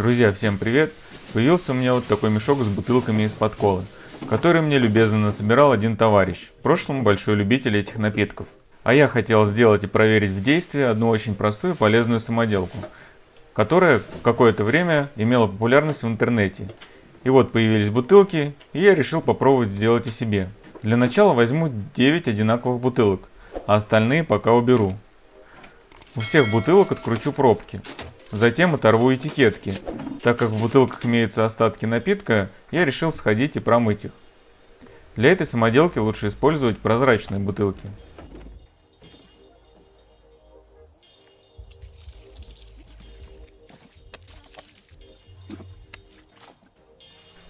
Друзья, всем привет! Появился у меня вот такой мешок с бутылками из-под колы, который мне любезно насобирал один товарищ, в прошлом большой любитель этих напитков. А я хотел сделать и проверить в действии одну очень простую полезную самоделку, которая какое-то время имела популярность в интернете. И вот появились бутылки, и я решил попробовать сделать и себе. Для начала возьму 9 одинаковых бутылок, а остальные пока уберу. У всех бутылок откручу пробки. Затем оторву этикетки. Так как в бутылках имеются остатки напитка, я решил сходить и промыть их. Для этой самоделки лучше использовать прозрачные бутылки.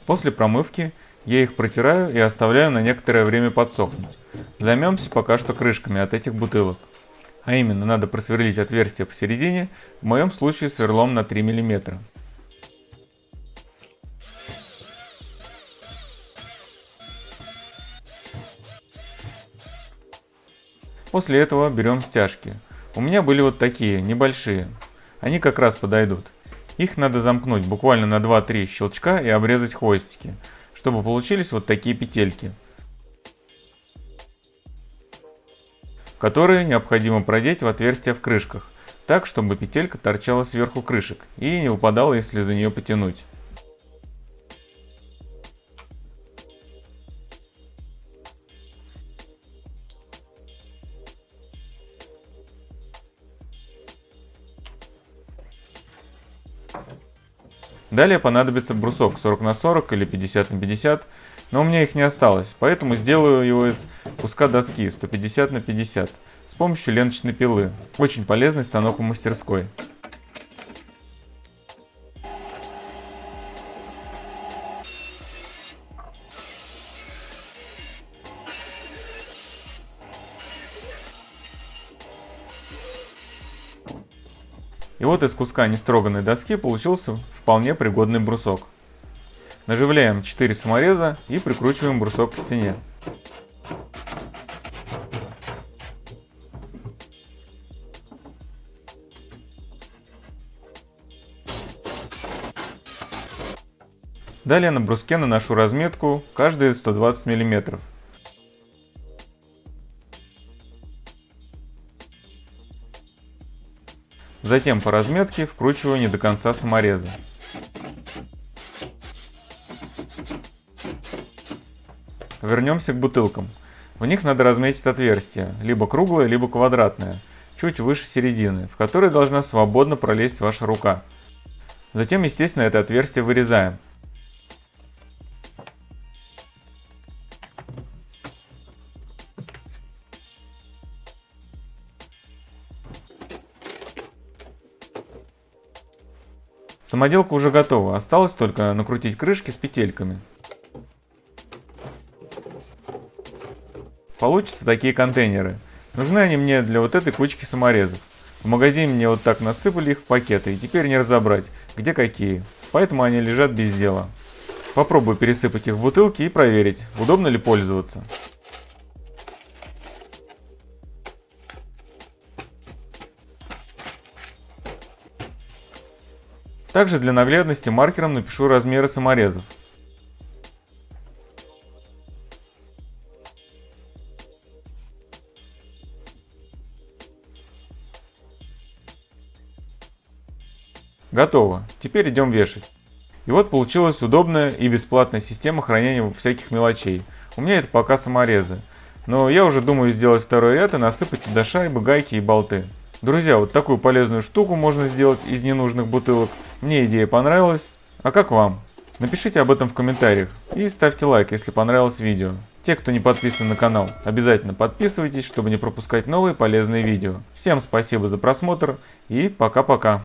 После промывки я их протираю и оставляю на некоторое время подсохнуть. Займемся пока что крышками от этих бутылок. А именно, надо просверлить отверстие посередине, в моем случае сверлом на 3 мм. После этого берем стяжки. У меня были вот такие, небольшие. Они как раз подойдут. Их надо замкнуть буквально на 2-3 щелчка и обрезать хвостики, чтобы получились вот такие петельки. Которые необходимо продеть в отверстия в крышках, так, чтобы петелька торчала сверху крышек и не выпадала, если за нее потянуть. Далее понадобится брусок 40 на 40 или 50 на 50 но у меня их не осталось, поэтому сделаю его из куска доски 150 на 50 с помощью ленточной пилы. Очень полезный станок в мастерской. И вот из куска нестроганной доски получился вполне пригодный брусок. Наживляем 4 самореза и прикручиваем брусок к стене. Далее на бруске наношу разметку каждые 120 мм. Затем по разметке вкручиваю не до конца самореза. Вернемся к бутылкам. В них надо разметить отверстие, либо круглое, либо квадратное, чуть выше середины, в которое должна свободно пролезть ваша рука. Затем, естественно, это отверстие вырезаем. Самоделка уже готова, осталось только накрутить крышки с петельками. Получатся такие контейнеры. Нужны они мне для вот этой кучки саморезов. В магазине мне вот так насыпали их в пакеты, и теперь не разобрать, где какие. Поэтому они лежат без дела. Попробую пересыпать их в бутылки и проверить, удобно ли пользоваться. Также для наглядности маркером напишу размеры саморезов. Готово. Теперь идем вешать. И вот получилась удобная и бесплатная система хранения всяких мелочей. У меня это пока саморезы. Но я уже думаю сделать второй ряд и насыпать туда шайбы, гайки и болты. Друзья, вот такую полезную штуку можно сделать из ненужных бутылок. Мне идея понравилась. А как вам? Напишите об этом в комментариях и ставьте лайк, если понравилось видео. Те, кто не подписан на канал, обязательно подписывайтесь, чтобы не пропускать новые полезные видео. Всем спасибо за просмотр и пока-пока.